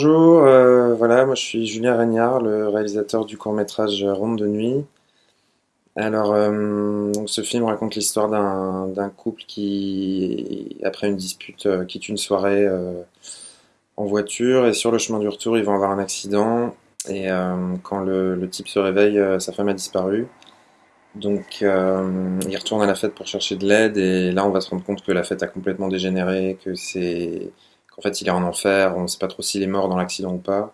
Bonjour, euh, voilà, moi je suis Julien Regnard, le réalisateur du court-métrage Ronde de nuit. Alors, euh, ce film raconte l'histoire d'un couple qui, après une dispute, euh, quitte une soirée en voiture et sur le chemin du retour, ils vont avoir un accident et quand le, type se réveille, sa femme a disparu. Donc, il retourne à la fête pour chercher de l'aide et là, on va se rendre compte que la fête a complètement dégénéré, que c'est qu'en fait, il est en enfer, on ne sait pas trop s'il est mort dans l'accident ou pas.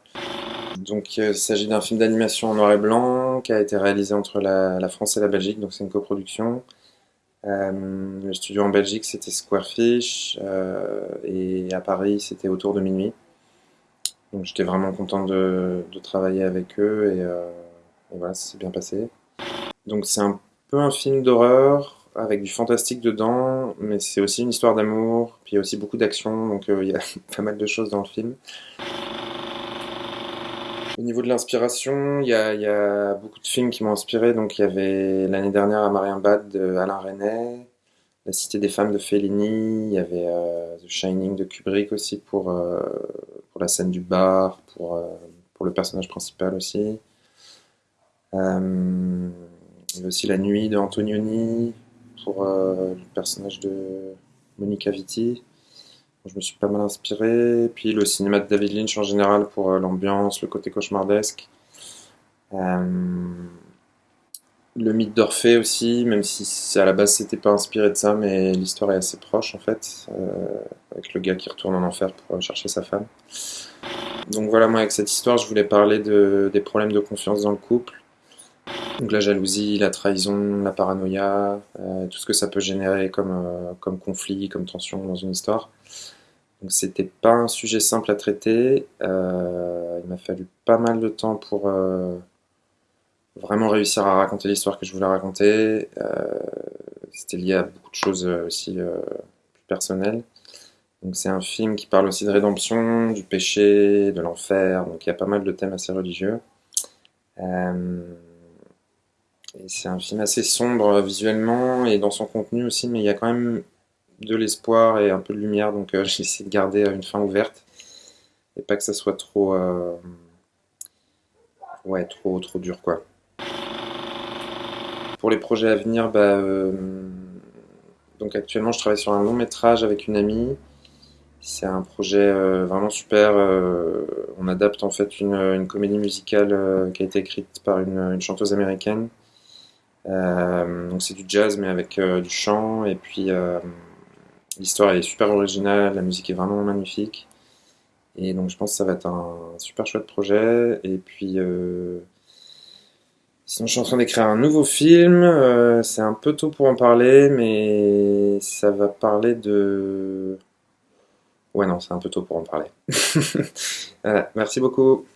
Donc, euh, il s'agit d'un film d'animation en noir et blanc qui a été réalisé entre la, France et la Belgique, donc c'est une coproduction. Euh, le studio en Belgique, c'était Squarefish, euh, et à Paris, c'était autour de minuit. Donc, j'étais vraiment content de, travailler avec eux, et, voilà, ça bien passé. Donc, c'est un peu un film d'horreur, avec du fantastique dedans, mais c'est aussi une histoire d'amour, puis il y a aussi beaucoup d'action, donc euh, il y a pas mal de choses dans le film. Au niveau de l'inspiration, il y a, beaucoup de films qui m'ont inspiré. Donc, il y avait l'année dernière à Marienbad de Alain Resnais, La Cité des Femmes de Fellini, il y avait euh, The Shining de Kubrick aussi pour, euh, la scène du bar, pour, pour le personnage principal aussi. Il y avait aussi La Nuit de Antonioni pour euh, le personnage de Monica Vitti. Je me suis pas mal inspiré. Puis le cinéma de David Lynch en général pour euh, l'ambiance, le côté cauchemardesque. Euh, le mythe d'Orphée aussi, même si à la base c'était pas inspiré de ça, mais l'histoire est assez proche en fait, avec le gars qui retourne en enfer pour chercher sa femme. Donc voilà, moi avec cette histoire, je voulais parler de, des problèmes de confiance dans le couple. Donc la jalousie, la trahison, la paranoïa, euh, tout ce que ça peut générer comme, euh, comme conflit, comme tension dans une histoire. Donc c'était pas un sujet simple à traiter. Euh, il m'a fallu pas mal de temps pour vraiment réussir à raconter l'histoire que je voulais raconter. C'était lié à beaucoup de choses aussi plus personnelles. Donc c'est un film qui parle aussi de rédemption, du péché, de l'enfer. Donc il y a pas mal de thèmes assez religieux. C'est un film assez sombre euh, visuellement et dans son contenu aussi, mais il y a quand même de l'espoir et un peu de lumière. Donc euh, j'ai essayé de garder euh, une fin ouverte et pas que ça soit trop, ouais, trop, trop dur quoi. Pour les projets à venir, bah, donc actuellement je travaille sur un long métrage avec une amie. C'est un projet vraiment super. on adapte en fait une, comédie musicale qui a été écrite par une chanteuse américaine. Euh, donc c'est du jazz mais avec euh, du chant. Et puis euh, l'histoire est super originale, la musique est vraiment magnifique. Et donc je pense que ça va être un super chouette projet. Et puis sinon je suis en train d'écrire un nouveau film, c'est un peu tôt pour en parler mais ça va parler de... Ouais non c'est un peu tôt pour en parler. Merci beaucoup.